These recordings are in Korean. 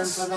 Oh.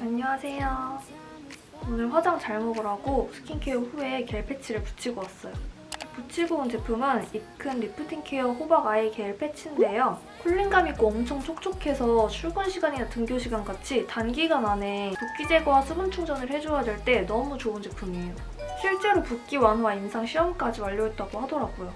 안녕하세요. 오늘 화장 잘 먹으라고 스킨케어 후에 겔 패치를 붙이고 왔어요. 붙이고 온 제품은 입큰 리프팅 케어 호박 아이 겔 패치인데요. cooling감 있고 엄청 촉촉해서 출근 시간이나 등교 시간 같이 단기간 안에 붓기 제거와 수분 충전을 해줘야 될 때 너무 좋은 제품이에요. 실제로 붓기 완화 임상 시험까지 완료했다고 하더라고요.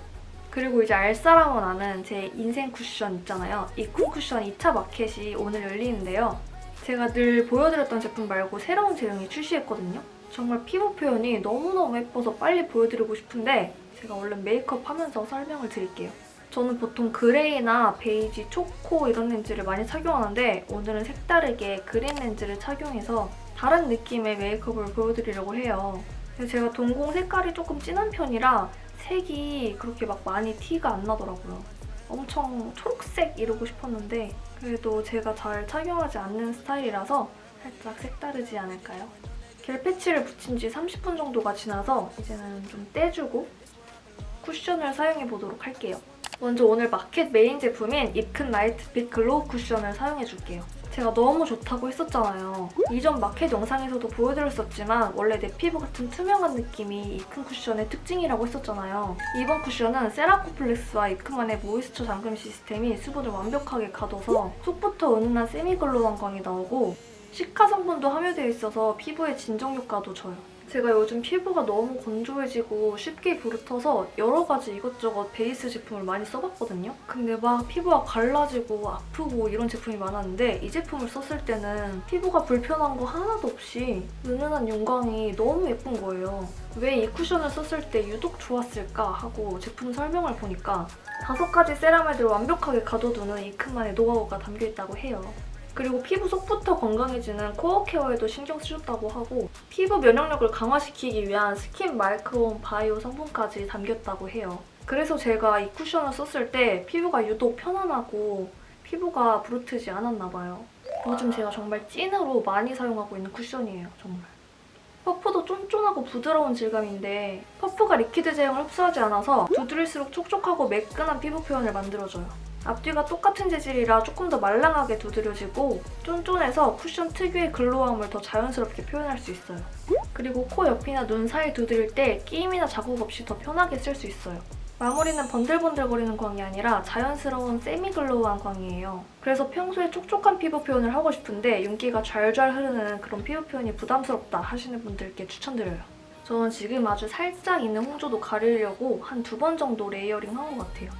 그리고 이제 알 사람은 아는 제 인생 쿠션 있잖아요. 입큰 쿠션 2차 마켓이 오늘 열리는데요. 제가 늘 보여드렸던 제품 말고 새로운 제형이 출시했거든요. 정말 피부 표현이 너무너무 예뻐서 빨리 보여드리고 싶은데 제가 얼른 메이크업 하면서 설명을 드릴게요. 저는 보통 그레이나 베이지, 초코 이런 렌즈를 많이 착용하는데 오늘은 색다르게 그린 렌즈를 착용해서 다른 느낌의 메이크업을 보여드리려고 해요. 제가 동공 색깔이 조금 진한 편이라 색이 그렇게 막 많이 티가 안 나더라고요. 엄청 초록색 이러고 싶었는데 그래도 제가 잘 착용하지 않는 스타일이라서 살짝 색다르지 않을까요? 겔 패치를 붙인 지 30분 정도가 지나서 이제는 좀 떼주고 쿠션을 사용해보도록 할게요. 먼저 오늘 마켓 메인 제품인 입큰 라이트 핏 글로우 쿠션을 사용해줄게요. 제가 너무 좋다고 했었잖아요. 이전 마켓 영상에서도 보여드렸었지만 원래 내 피부 같은 투명한 느낌이 입큰 쿠션의 특징이라고 했었잖아요. 이번 쿠션은 세라코플렉스와 입큰만의 모이스처 잠금 시스템이 수분을 완벽하게 가둬서 속부터 은은한 semi-glow한 광이 나오고 시카 성분도 함유되어 있어서 피부의 진정 효과도 줘요. 제가 요즘 피부가 너무 건조해지고 쉽게 부르터서 여러 가지 이것저것 베이스 제품을 많이 써봤거든요. 근데 막 피부가 갈라지고 아프고 이런 제품이 많았는데 이 제품을 썼을 때는 피부가 불편한 거 하나도 없이 은은한 윤광이 너무 예쁜 거예요. 왜 이 쿠션을 썼을 때 유독 좋았을까 하고 제품 설명을 보니까 다섯 가지 세라마이드를 완벽하게 가둬두는 이큰만의 노하우가 담겨있다고 해요. 그리고 피부 속부터 건강해지는 코어 케어에도 신경 쓰셨다고 하고 피부 면역력을 강화시키기 위한 스킨 마이크론 바이오 성분까지 담겼다고 해요. 그래서 제가 이 쿠션을 썼을 때 피부가 유독 편안하고 피부가 부르트지 않았나 봐요. 요즘 제가 정말 찐으로 많이 사용하고 있는 쿠션이에요, 정말. 퍼프도 쫀쫀하고 부드러운 질감인데 퍼프가 리퀴드 제형을 흡수하지 않아서 두드릴수록 촉촉하고 매끈한 피부 표현을 만들어줘요. 앞뒤가 똑같은 재질이라 조금 더 말랑하게 두드려지고 쫀쫀해서 쿠션 특유의 glow함을 더 자연스럽게 표현할 수 있어요. 그리고 코 옆이나 눈 사이 두드릴 때 끼임이나 자국 없이 더 편하게 쓸 수 있어요. 마무리는 번들번들거리는 광이 아니라 자연스러운 semi-glow한 광이에요. 그래서 평소에 촉촉한 피부 표현을 하고 싶은데 윤기가 좔좔 흐르는 그런 피부 표현이 부담스럽다 하시는 분들께 추천드려요. 저는 지금 아주 살짝 있는 홍조도 가리려고 한 두 번 정도 layering 한 것 같아요.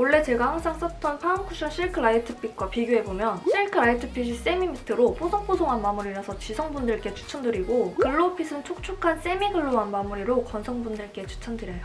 원래 제가 항상 썼던 파운쿠션 실크 라이트핏과 비교해보면 실크 라이트핏이 semi-matte로 뽀송뽀송한 마무리라서 지성분들께 추천드리고 글로우핏은 촉촉한 semi-glow한 마무리로 건성분들께 추천드려요.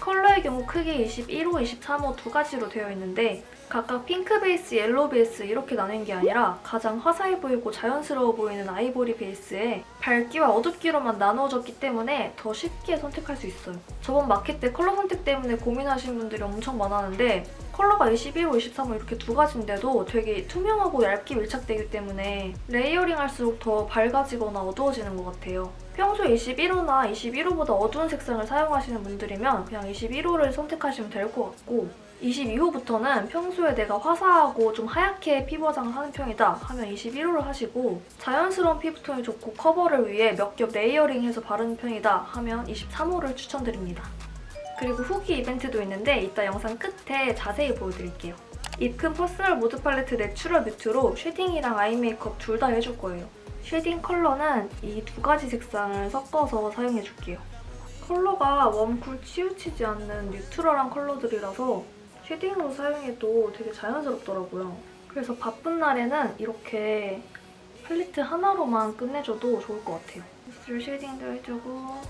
컬러의 경우 크게 21호, 23호 두 가지로 되어 있는데 각각 핑크 베이스, 옐로우 베이스 이렇게 나뉜 게 아니라 가장 화사해 보이고 자연스러워 보이는 아이보리 베이스에 밝기와 어둡기로만 나누어졌기 때문에 더 쉽게 선택할 수 있어요. 저번 마켓 때 컬러 선택 때문에 고민하시는 분들이 엄청 많았는데 컬러가 21호, 23호 이렇게 두 가지인데도 되게 투명하고 얇게 밀착되기 때문에 layering 할수록 더 밝아지거나 어두워지는 것 같아요. 평소에 21호나 21호보다 어두운 색상을 사용하시는 분들이면 그냥 21호를 선택하시면 될 것 같고 22호부터는 평소에 내가 화사하고 좀 하얗게 피부 화장을 하는 편이다 하면 21호를 하시고 자연스러운 피부톤이 좋고 커버를 위해 몇 겹 layering해서 바르는 편이다 하면 23호를 추천드립니다. 그리고 후기 이벤트도 있는데 이따 영상 끝에 자세히 보여드릴게요. 입큰 퍼스널 무드 팔레트 내추럴 뮤트로 쉐딩이랑 아이 메이크업 둘 다 해줄 거예요. 쉐딩 컬러는 이 두 가지 색상을 섞어서 사용해줄게요. 컬러가 웜, 쿨 치우치지 않는 neutral한 컬러들이라서 쉐딩으로 사용해도 되게 자연스럽더라고요. 그래서 바쁜 날에는 이렇게 팔레트 하나로만 끝내줘도 좋을 것 같아요. 입술 쉐딩도 해주고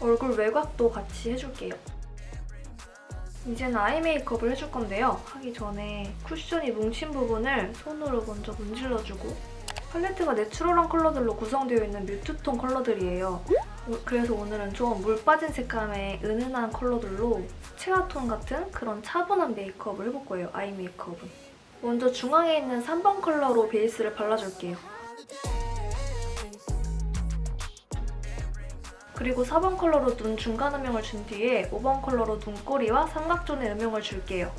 얼굴 외곽도 같이 해줄게요. 이제는 아이 메이크업을 해줄 건데요. 하기 전에 쿠션이 뭉친 부분을 손으로 먼저 문질러주고 팔레트가 natural한 컬러들로 구성되어 있는 mute tone 컬러들이에요. 오- 그래서 오늘은 좀 물 빠진 색감의 은은한 컬러들로 체화톤 같은 그런 차분한 메이크업을 해볼 거예요. 아이 메이크업은. 먼저 중앙에 있는 3번 컬러로 베이스를 발라줄게요. 그리고 4번 컬러로 눈 중간 음영을 준 뒤에 5번 컬러로 눈꼬리와 삼각존의 음영을 줄게요.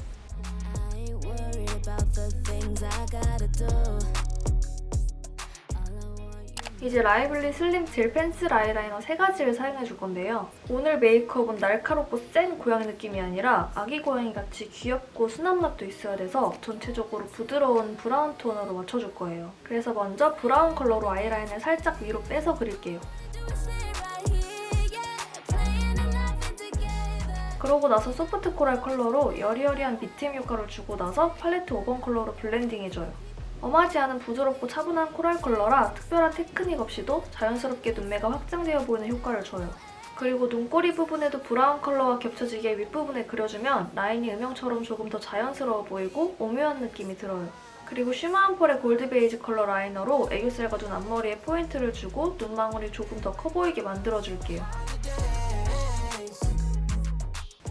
이제 라이블리 슬림 젤 펜슬 아이라이너 세 가지를 사용해줄 건데요. 오늘 메이크업은 날카롭고 센 고양이 느낌이 아니라 아기 고양이 같이 귀엽고 순한 맛도 있어야 돼서 전체적으로 부드러운 브라운 톤으로 맞춰줄 거예요. 그래서 먼저 브라운 컬러로 아이라인을 살짝 위로 빼서 그릴게요. 그러고 나서 소프트 코랄 컬러로 여리여리한 밑트임 효과를 주고 나서 팔레트 5번 컬러로 blending해줘요. 엄하지 않은 부드럽고 차분한 코랄 컬러라 특별한 테크닉 없이도 자연스럽게 눈매가 확장되어 보이는 효과를 줘요. 그리고 눈꼬리 부분에도 브라운 컬러와 겹쳐지게 윗부분에 그려주면 라인이 음영처럼 조금 더 자연스러워 보이고 오묘한 느낌이 들어요. 그리고 shimmer한 펄의 골드 베이지 컬러 라이너로 애교살과 눈 앞머리에 포인트를 주고 눈망울이 조금 더 커 보이게 만들어줄게요.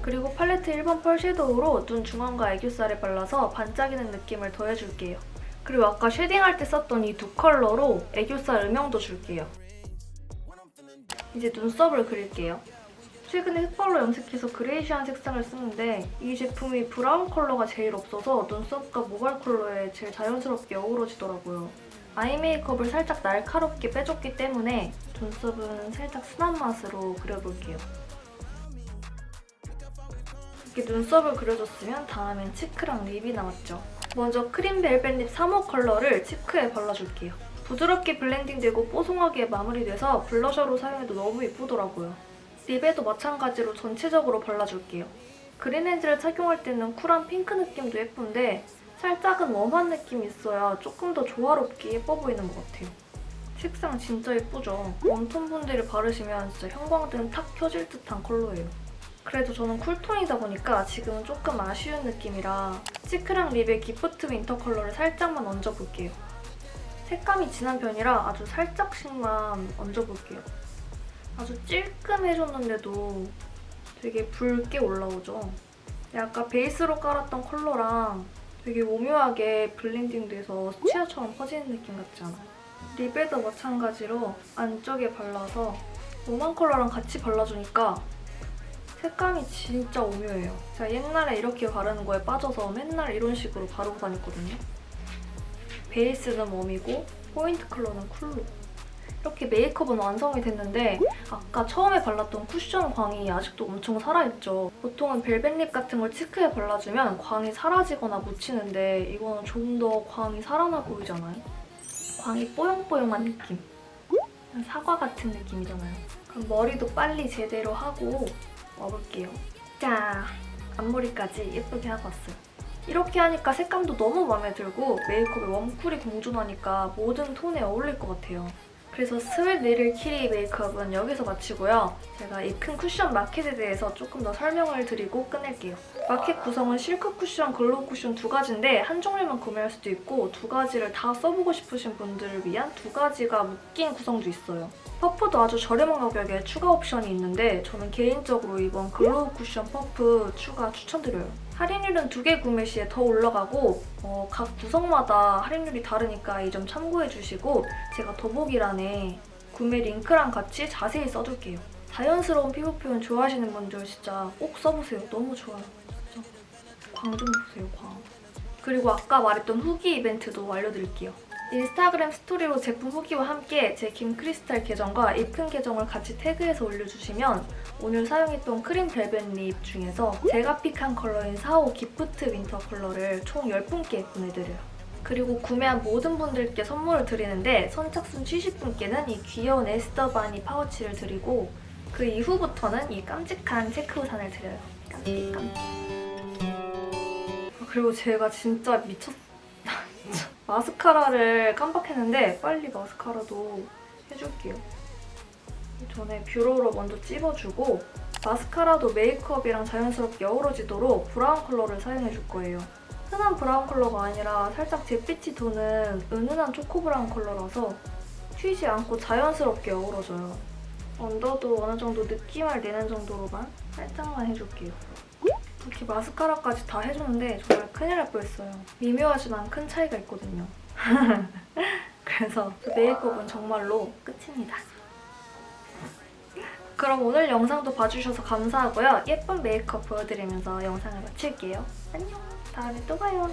그리고 팔레트 1번 펄 섀도우로 눈 중앙과 애교살에 발라서 반짝이는 느낌을 더해줄게요. 그리고 아까 쉐딩할 때 썼던 이 두 컬러로 애교살 음영도 줄게요. 이제 눈썹을 그릴게요. 최근에 흑발로 염색해서 greyish한 색상을 쓰는데 이 제품이 브라운 컬러가 제일 없어서 눈썹과 모발 컬러에 제일 자연스럽게 어우러지더라고요. 아이 메이크업을 살짝 날카롭게 빼줬기 때문에 눈썹은 살짝 순한 맛으로 그려볼게요. 이렇게 눈썹을 그려줬으면 다음엔 치크랑 립이 남았죠. 먼저 크림 벨벳 립 3호 컬러를 치크에 발라줄게요. 부드럽게 블렌딩되고 뽀송하게 마무리돼서 블러셔로 사용해도 너무 예쁘더라고요. 립에도 마찬가지로 전체적으로 발라줄게요. 그린 렌즈를 착용할 때는 쿨한 핑크 느낌도 예쁜데 살짝은 웜한 느낌이 있어야 조금 더 조화롭게 예뻐 보이는 것 같아요. 색상 진짜 예쁘죠? 웜톤 분들이 바르시면 진짜 형광등 탁 켜질 듯한 컬러예요. 그래도 저는 쿨톤이다 보니까 지금은 조금 아쉬운 느낌이라 치크랑 립에 기프트 윈터 컬러를 살짝만 얹어볼게요. 색감이 진한 편이라 아주 살짝씩만 얹어볼게요. 아주 찔끔 얹었는데도 되게 붉게 올라오죠. 아까 베이스로 깔았던 컬러랑 되게 오묘하게 블렌딩돼서 수채화처럼 퍼지는 느낌 같지 않아요? 립에도 마찬가지로 안쪽에 발라서 웜한 컬러랑 같이 발라주니까 색감이 진짜 오묘해요. 제가 옛날에 이렇게 바르는 거에 빠져서 맨날 이런 식으로 바르고 다녔거든요. 베이스는 웜이고 포인트 컬러는 쿨로. 이렇게 메이크업은 완성이 됐는데 아까 처음에 발랐던 쿠션 광이 아직도 엄청 살아있죠. 보통은 벨벳 립 같은 걸 치크에 발라주면 광이 사라지거나 묻히는데 이거는 좀 더 광이 살아나 보이잖아요. 광이 뽀용뽀용한 느낌. 사과 같은 느낌이잖아요. 그럼 머리도 빨리 제대로 하고 와볼게요. 자, 앞머리까지 예쁘게 하고 왔어요. 이렇게 하니까 색감도 너무 마음에 들고 메이크업에 웜쿨이 공존하니까 모든 톤에 어울릴 것 같아요. 그래서 sweet little kitty 메이크업은 여기서 마치고요. 제가 입큰 쿠션 마켓에 대해서 조금 더 설명을 드리고 끝낼게요. 마켓 구성은 실크 쿠션, 글로우 쿠션 두 가지인데 한 종류만 구매할 수도 있고 두 가지를 다 써보고 싶으신 분들을 위한 두 가지가 묶인 구성도 있어요. 퍼프도 아주 저렴한 가격에 추가 옵션이 있는데 저는 개인적으로 이번 글로우 쿠션 퍼프 추가 추천드려요. 할인율은 두 개 구매 시에 더 올라가고 어, 각 구성마다 할인율이 다르니까 이 점 참고해주시고 제가 더보기란에 구매 링크랑 같이 자세히 써둘게요. 자연스러운 피부 표현 좋아하시는 분들 진짜 꼭 써보세요. 너무 좋아요. 진짜. 광 좀 보세요, 광. 그리고 아까 말했던 후기 이벤트도 알려드릴게요. 인스타그램 스토리로 제품 후기와 함께 제 김크리스탈 계정과 입큰 계정을 같이 태그해서 올려주시면 오늘 사용했던 크림 벨벳 립 중에서 제가 픽한 컬러인 4호 기프트 윈터 컬러를 총 10분께 보내드려요. 그리고 구매한 모든 분들께 선물을 드리는데 선착순 70분께는 이 귀여운 에스더 바니 파우치를 드리고 그 이후부터는 이 깜찍한 체크 우산을 드려요. 깜찍 깜찍. 아, 그리고 제가 진짜 미쳤... 진짜 마스카라를 깜빡했는데 빨리 마스카라도 해줄게요. 전에 뷰러로 먼저 찝어주고 마스카라도 메이크업이랑 자연스럽게 어우러지도록 브라운 컬러를 사용해줄 거예요. 흔한 브라운 컬러가 아니라 살짝 잿빛이 도는 은은한 초코 브라운 컬러라서 튀지 않고 자연스럽게 어우러져요. 언더도 어느 정도 느낌을 내는 정도로만 살짝만 해줄게요. 이렇게 마스카라까지 다 해주는데 정말 큰일 날 뻔했어요. 미묘하지만 큰 차이가 있거든요. 그래서 메이크업은 정말로 끝입니다. 그럼 오늘 영상도 봐주셔서 감사하고요. 예쁜 메이크업 보여드리면서 영상을 마칠게요. 안녕. 다음에 또 봐요.